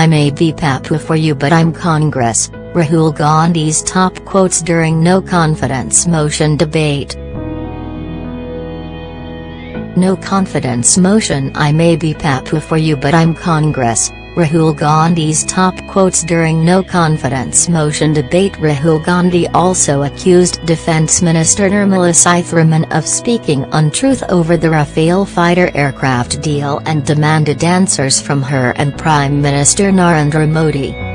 I may be Pappu for you but I'm Congress, Rahul Gandhi's top quotes during no confidence motion debate. No confidence motion I may be Pappu for you but I'm Congress, Rahul Gandhi's top quotes during no confidence motion debate Rahul Gandhi also accused Defence Minister Nirmala Sitharaman of speaking untruth over the Rafale fighter aircraft deal and demanded answers from her and Prime Minister Narendra Modi.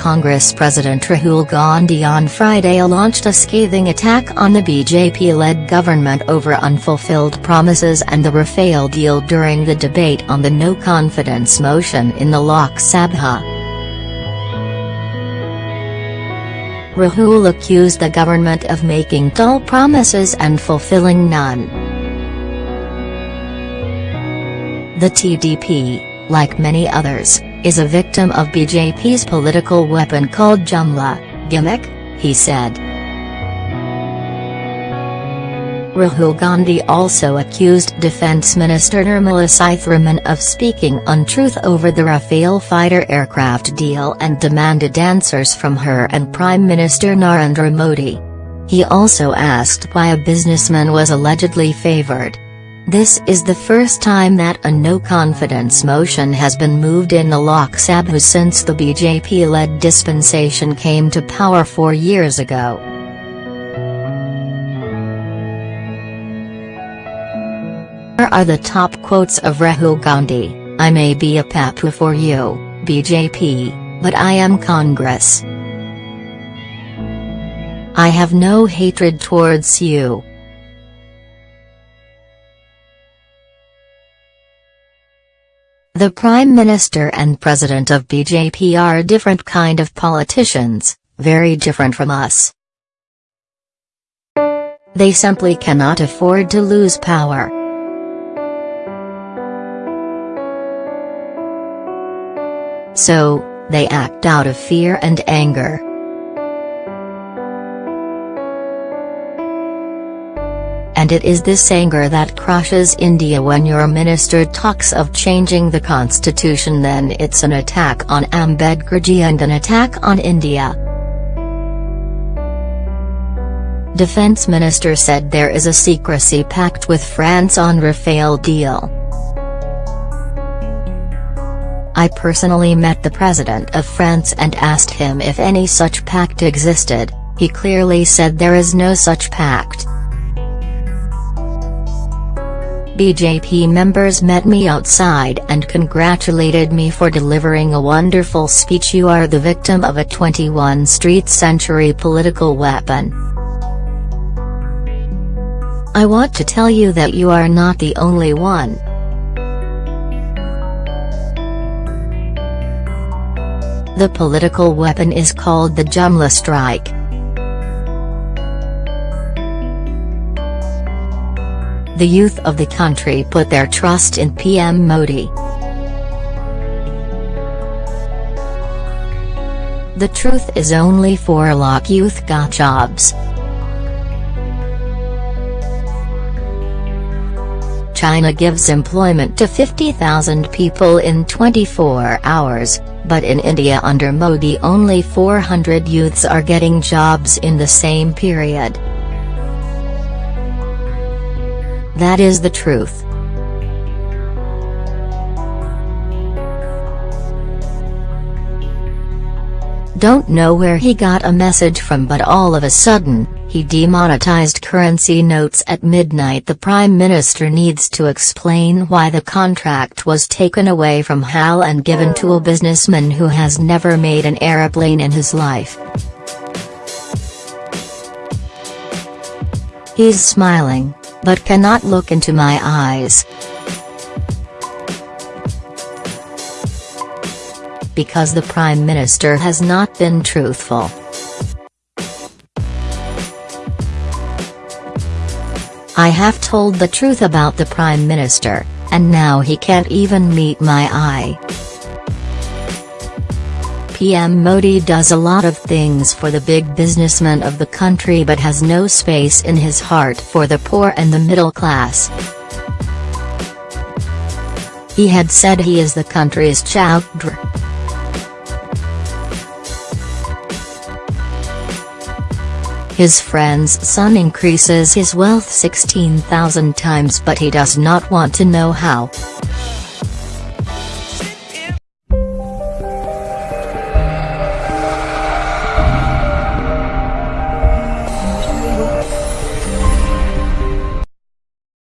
Congress President Rahul Gandhi on Friday launched a scathing attack on the BJP-led government over unfulfilled promises and the Rafale deal during the debate on the no-confidence motion in the Lok Sabha. Rahul accused the government of making dull promises and fulfilling none. The TDP, like many others, is a victim of BJP's political weapon called Jumla, gimmick, he said. Rahul Gandhi also accused Defence Minister Nirmala Sitharaman of speaking untruth over the Rafale fighter aircraft deal and demanded answers from her and Prime Minister Narendra Modi. He also asked why a businessman was allegedly favoured. This is the first time that a no-confidence motion has been moved in the Lok Sabha since the BJP-led dispensation came to power four years ago. Here are the top quotes of Rahul Gandhi, I may be a pappu for you, BJP, but I am Congress. I have no hatred towards you. The Prime Minister and President of BJP are a different kind of politicians, very different from us. They simply cannot afford to lose power. So, they act out of fear and anger. And it is this anger that crushes India when your minister talks of changing the constitution then it's an attack on Ambedkarji and an attack on India. Defense Minister said there is a secrecy pact with France on Rafale deal. I personally met the President of France and asked him if any such pact existed, he clearly said there is no such pact. BJP members met me outside and congratulated me for delivering a wonderful speech you are the victim of a 21st street century political weapon. I want to tell you that you are not the only one. The political weapon is called the Jumla strike. The youth of the country put their trust in PM Modi. The truth is only 4 lakh youth got jobs. China gives employment to 50,000 people in 24 hours, but in India under Modi only 400 youths are getting jobs in the same period. That is the truth. Don't know where he got a message from but all of a sudden, he demonetized currency notes at midnight the Prime Minister needs to explain why the contract was taken away from HAL and given to a businessman who has never made an aeroplane in his life. He's smiling but cannot look into my eyes. Because the Prime Minister has not been truthful. I have told the truth about the Prime Minister, and now he can't even meet my eye. PM Modi does a lot of things for the big businessmen of the country but has no space in his heart for the poor and the middle class. He had said he is the country's chowkidar. His friend's son increases his wealth 16,000 times but he does not want to know how.